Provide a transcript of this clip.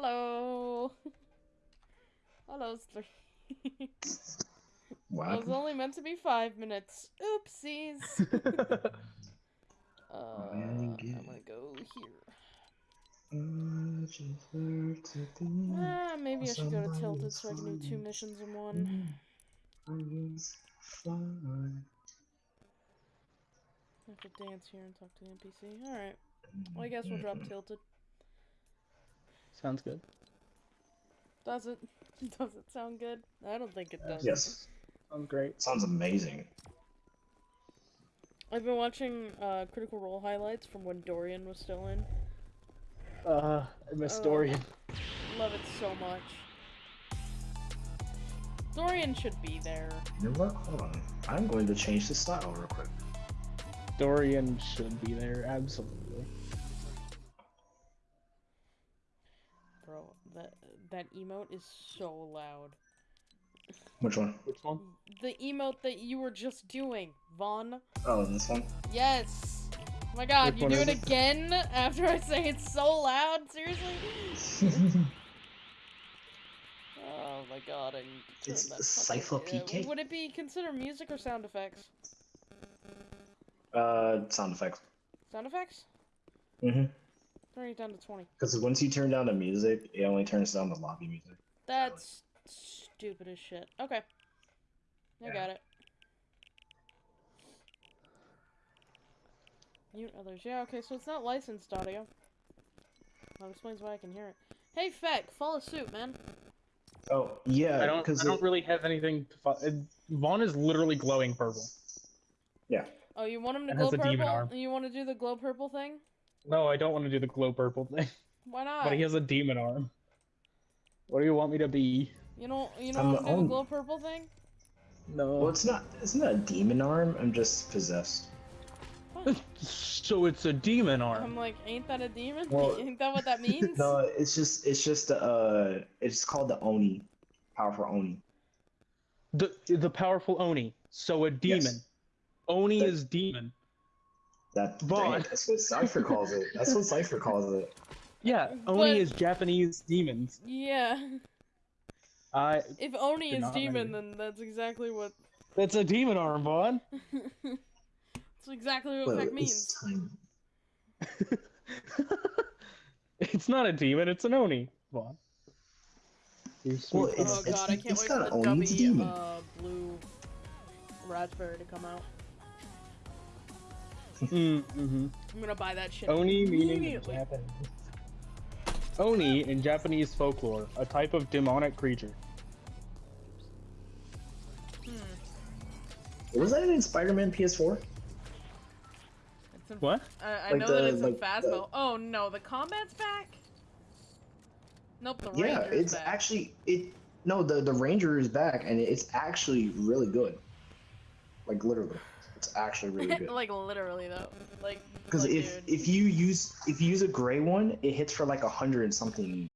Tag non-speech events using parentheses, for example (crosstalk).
Hello. Hello, three. What? It was only meant to be five minutes. Oopsies. (laughs) uh, I'm gonna go here. Ah, maybe I should go to Tilted so I can do two missions in one. I have to dance here and talk to the NPC. Alright. Well, I guess we'll drop Tilted. Sounds good. Does it? (laughs) Does it sound good? I don't think it does. Yes. Sounds great. Sounds amazing. I've been watching uh, Critical Role highlights from when Dorian was still in. Uh, I miss Oh. Dorian. Love it so much. Dorian should be there. You know what? Hold on. I'm going to change the style real quick. Dorian should be there, absolutely. That that emote is so loud. Which one? Which one? The emote that you were just doing, Vaughn. Oh, this one? Yes. Oh my god, Which you do is it it? again after I say it's so loud? Seriously? (laughs) Oh my god, I need to turn It's that Cypher fucking- uh, PK. Would it be considered music or sound effects? uh, sound effects. Sound effects? Mm-hmm. Turn it down to 20. Because once you turn down the music, it only turns down the lobby music. That's stupid as shit. Okay. I Yeah. got it. Mute others. Yeah, okay, so it's not licensed audio. That explains why I can hear it. Hey, Feck, follow suit, man. Oh, yeah. I don't. Because I don't really have anything. To fo- uh, Vaughn is literally glowing purple. Yeah. Oh, you want him to And glow has a demon purple? You want to do the glow purple thing? No, I don't want to do the glow purple thing. (laughs) Why not? But he has a demon arm. What do you want me to be? You know, you I'm know, the do the glow purple thing. No. Well, it's not. It's not a demon arm. I'm just possessed. Fine. (laughs) so it's a demon arm. I'm like, ain't that a demon? (laughs) Well- ain't that what that means? no, it's just. It's just. Uh, it's called the Oni, powerful Oni. The the powerful Oni. So a demon. Yes. Oni That- is demon. That. Vaughn. That's what Cipher calls it. That's what Cipher calls it. Yeah, But- Oni is Japanese demons. Yeah. I. If Oni is demon, know. then that's exactly what. That's a demon arm, Vaughn. (laughs) That's exactly what Well, Feck means. time. (laughs) it's not a demon. It's an Oni, Vaughn. Well, it's- Oh son. god, I can't it's wait for the Oni, demon. uh, blue raspberry to come out. Mm, mhm. I'm gonna buy that shit. Oni meaning in. Japanese. Oni in Japanese folklore, a type of demonic creature. Hmm. Was that in Spider-Man PS4? It's in, What? I, I Like know that the- it's in like Phasmo. the- Oh no, the combat's back. Nope, the Yeah, Ranger's it's back. actually it. No, the the Ranger is back, and it's actually really good. Like literally, it's actually really (laughs) good. like literally though. Like Because like, if dude. if you use if you use a gray one, it hits for like a hundred and something